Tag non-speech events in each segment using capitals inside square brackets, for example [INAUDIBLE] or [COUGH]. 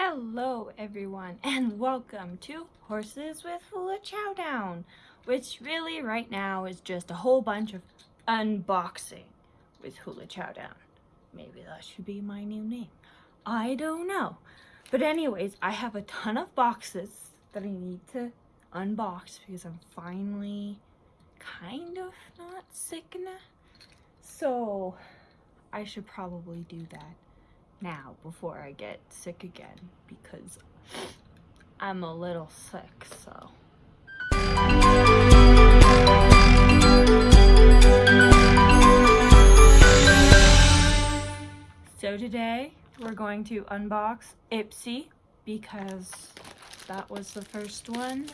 Hello everyone and welcome to Horses with Hula Chowdown, which really right now is just a whole bunch of unboxing with Hula Chowdown. Maybe that should be my new name. I don't know. But anyways, I have a ton of boxes that I need to unbox because I'm finally kind of not sick enough. So I should probably do that now before I get sick again because I'm a little sick, so. So today we're going to unbox Ipsy because that was the first one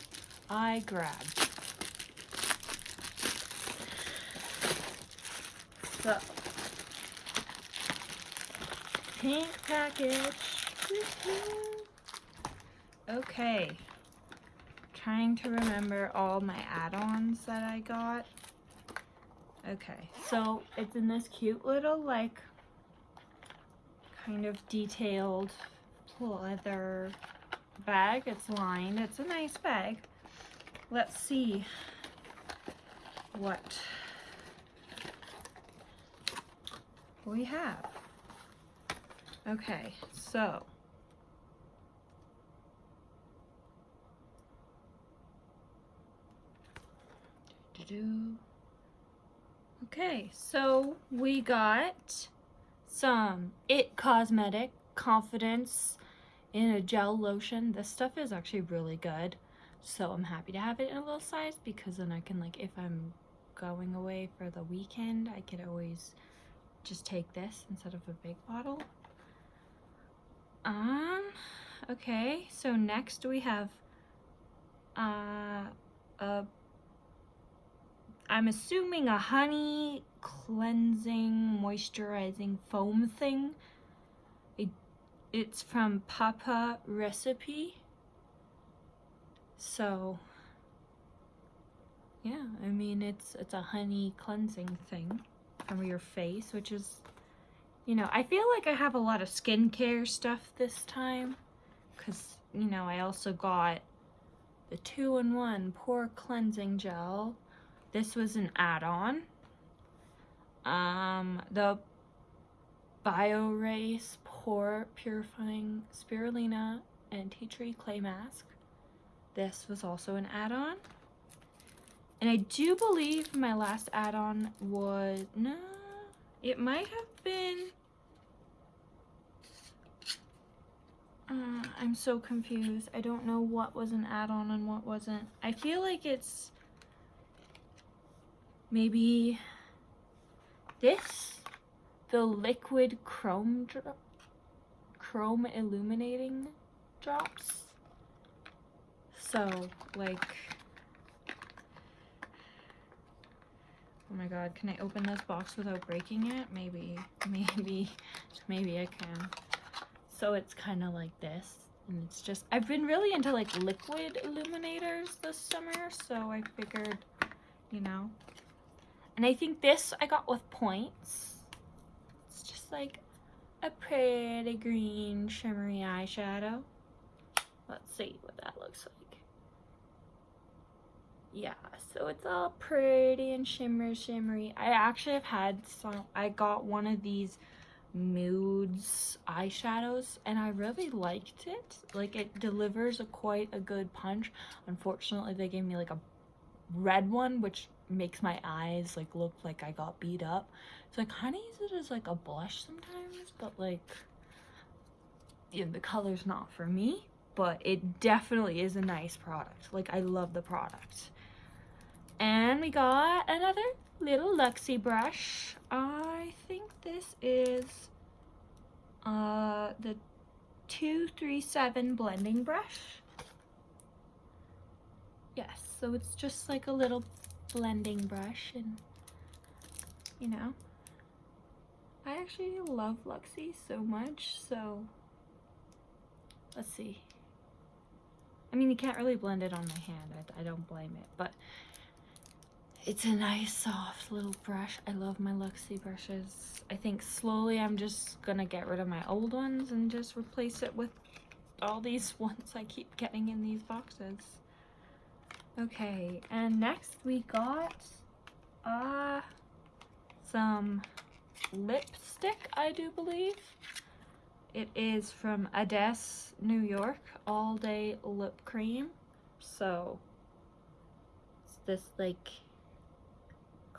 I grabbed. So pink package. Okay. Trying to remember all my add-ons that I got. Okay, so it's in this cute little like kind of detailed leather bag. It's lined. It's a nice bag. Let's see what we have. Okay, so. Okay, so we got some It Cosmetic Confidence in a gel lotion. This stuff is actually really good. So I'm happy to have it in a little size because then I can like, if I'm going away for the weekend, I could always just take this instead of a big bottle. Um, okay, so next we have uh, a, I'm assuming a honey cleansing, moisturizing foam thing. It, it's from Papa Recipe. So, yeah, I mean, it's, it's a honey cleansing thing from your face, which is you know, I feel like I have a lot of skincare stuff this time because, you know, I also got the two-in-one pore cleansing gel. This was an add-on. Um, the BioRace Pore Purifying Spirulina and Tea Tree Clay Mask. This was also an add-on. And I do believe my last add-on was, no, it might have been... Uh, I'm so confused. I don't know what was an add-on and what wasn't. I feel like it's maybe this, the liquid chrome chrome illuminating drops. So, like, Oh my god, can I open this box without breaking it? Maybe, [LAUGHS] maybe, maybe I can. So it's kind of like this. And it's just, I've been really into like liquid illuminators this summer. So I figured, you know. And I think this I got with points. It's just like a pretty green shimmery eyeshadow. Let's see what that looks like yeah so it's all pretty and shimmer shimmery. I actually have had some i got one of these moods eyeshadows and i really liked it. Like it delivers a quite a good punch. Unfortunately they gave me like a red one which makes my eyes like look like i got beat up. So i kind of use it as like a blush sometimes but like yeah, the color's not for me. But it definitely is a nice product. Like i love the product and we got another little Luxie brush. I think this is uh, the 237 blending brush. Yes, so it's just like a little blending brush and, you know, I actually love Luxie so much, so let's see. I mean, you can't really blend it on my hand. I, I don't blame it, but it's a nice soft little brush. I love my Luxie brushes. I think slowly I'm just gonna get rid of my old ones and just replace it with all these [LAUGHS] ones I keep getting in these boxes. Okay, and next we got uh some lipstick, I do believe. It is from Ades, New York, All Day Lip Cream. So, it's this like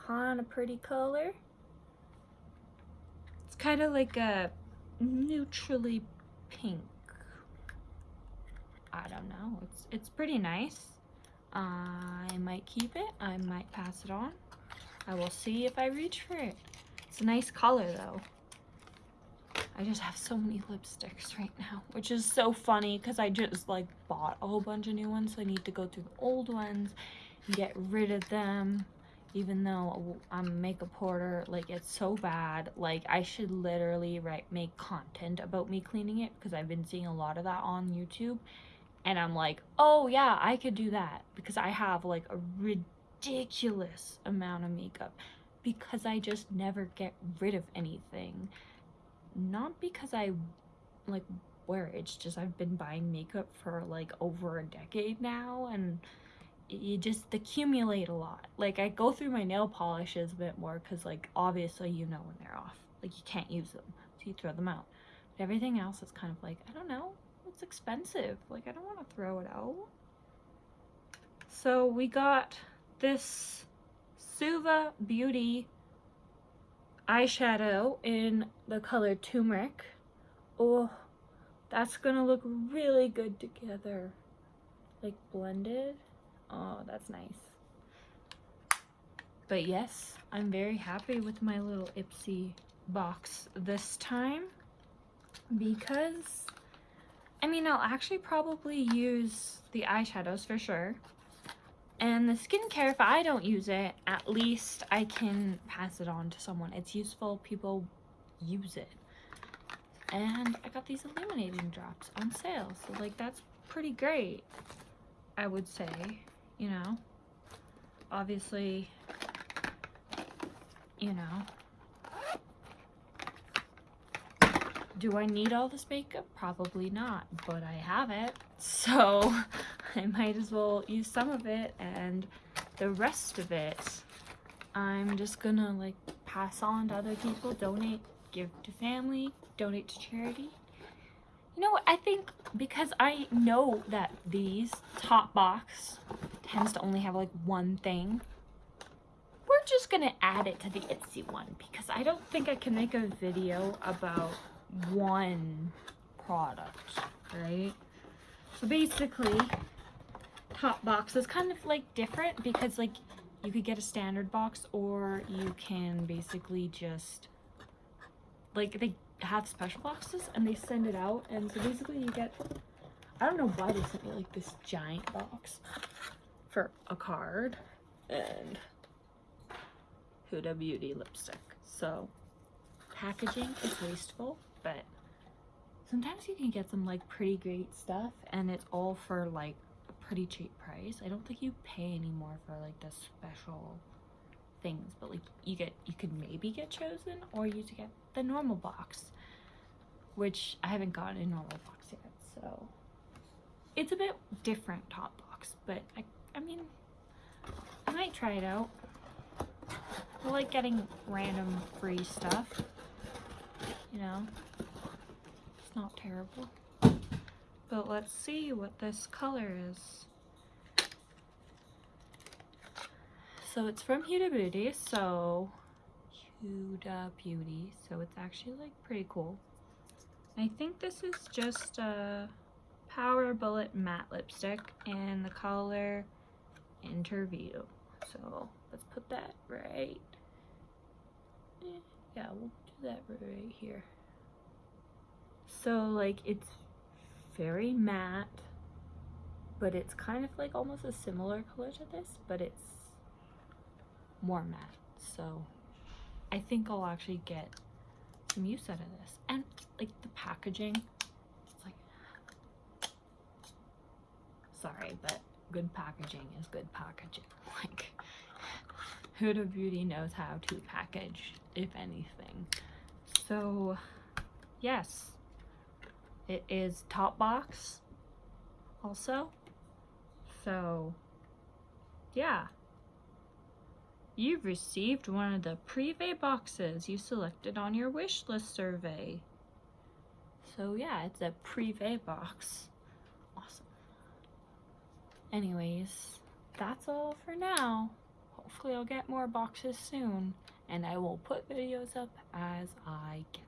kind of pretty color. It's kind of like a neutrally pink. I don't know. It's it's pretty nice. I might keep it. I might pass it on. I will see if I reach for it. It's a nice color though. I just have so many lipsticks right now, which is so funny because I just like bought a whole bunch of new ones. So I need to go through the old ones and get rid of them. Even though I'm a makeup hoarder, like it's so bad. Like I should literally write make content about me cleaning it because I've been seeing a lot of that on YouTube. And I'm like, oh yeah, I could do that because I have like a ridiculous amount of makeup because I just never get rid of anything not because I like wear it, it's just I've been buying makeup for like over a decade now and you just accumulate a lot. Like I go through my nail polishes a bit more because like obviously you know when they're off. Like you can't use them, so you throw them out. But everything else is kind of like, I don't know, it's expensive. Like I don't want to throw it out. So we got this Suva Beauty eyeshadow in the color Turmeric. Oh, that's gonna look really good together. Like blended. Oh, that's nice. But yes, I'm very happy with my little Ipsy box this time because I mean I'll actually probably use the eyeshadows for sure and the skincare, if I don't use it, at least I can pass it on to someone. It's useful. People use it. And I got these illuminating drops on sale. So, like, that's pretty great, I would say. You know? Obviously, you know. Do I need all this makeup? Probably not, but I have it. So [LAUGHS] I might as well use some of it and the rest of it I'm just gonna like pass on to other people, donate, give to family, donate to charity. You know I think because I know that these top box tends to only have like one thing, we're just gonna add it to the Ipsy one because I don't think I can make a video about one product, right? So basically, top box is kind of like different because like you could get a standard box or you can basically just like they have special boxes and they send it out. And so basically you get I don't know why they sent me like this giant box for a card and Huda Beauty lipstick. So packaging is wasteful, but sometimes you can get some like pretty great stuff and it's all for like a pretty cheap price. I don't think you pay anymore for like the special things, but like you get you could maybe get chosen or you to get the normal box, which I haven't gotten a normal box yet. So it's a bit different top box, but I I mean I might try it out. I like getting random free stuff. You know, it's not terrible. But let's see what this color is. So it's from Huda Beauty, so Huda Beauty, so it's actually like pretty cool. I think this is just a Power Bullet matte lipstick in the color Interview. So let's put that right. Yeah, we'll do that right here. So like it's very matte, but it's kind of like almost a similar color to this, but it's more matte. So I think I'll actually get some use out of this. And like the packaging, it's like, sorry, but good packaging is good packaging. [LAUGHS] Like Huda Beauty knows how to package, if anything. So yes, It is top box also. So, yeah. You've received one of the Privé boxes you selected on your wish list survey. So yeah, it's a Privé box. Anyways, that's all for now. Hopefully I'll get more boxes soon and I will put videos up as I can.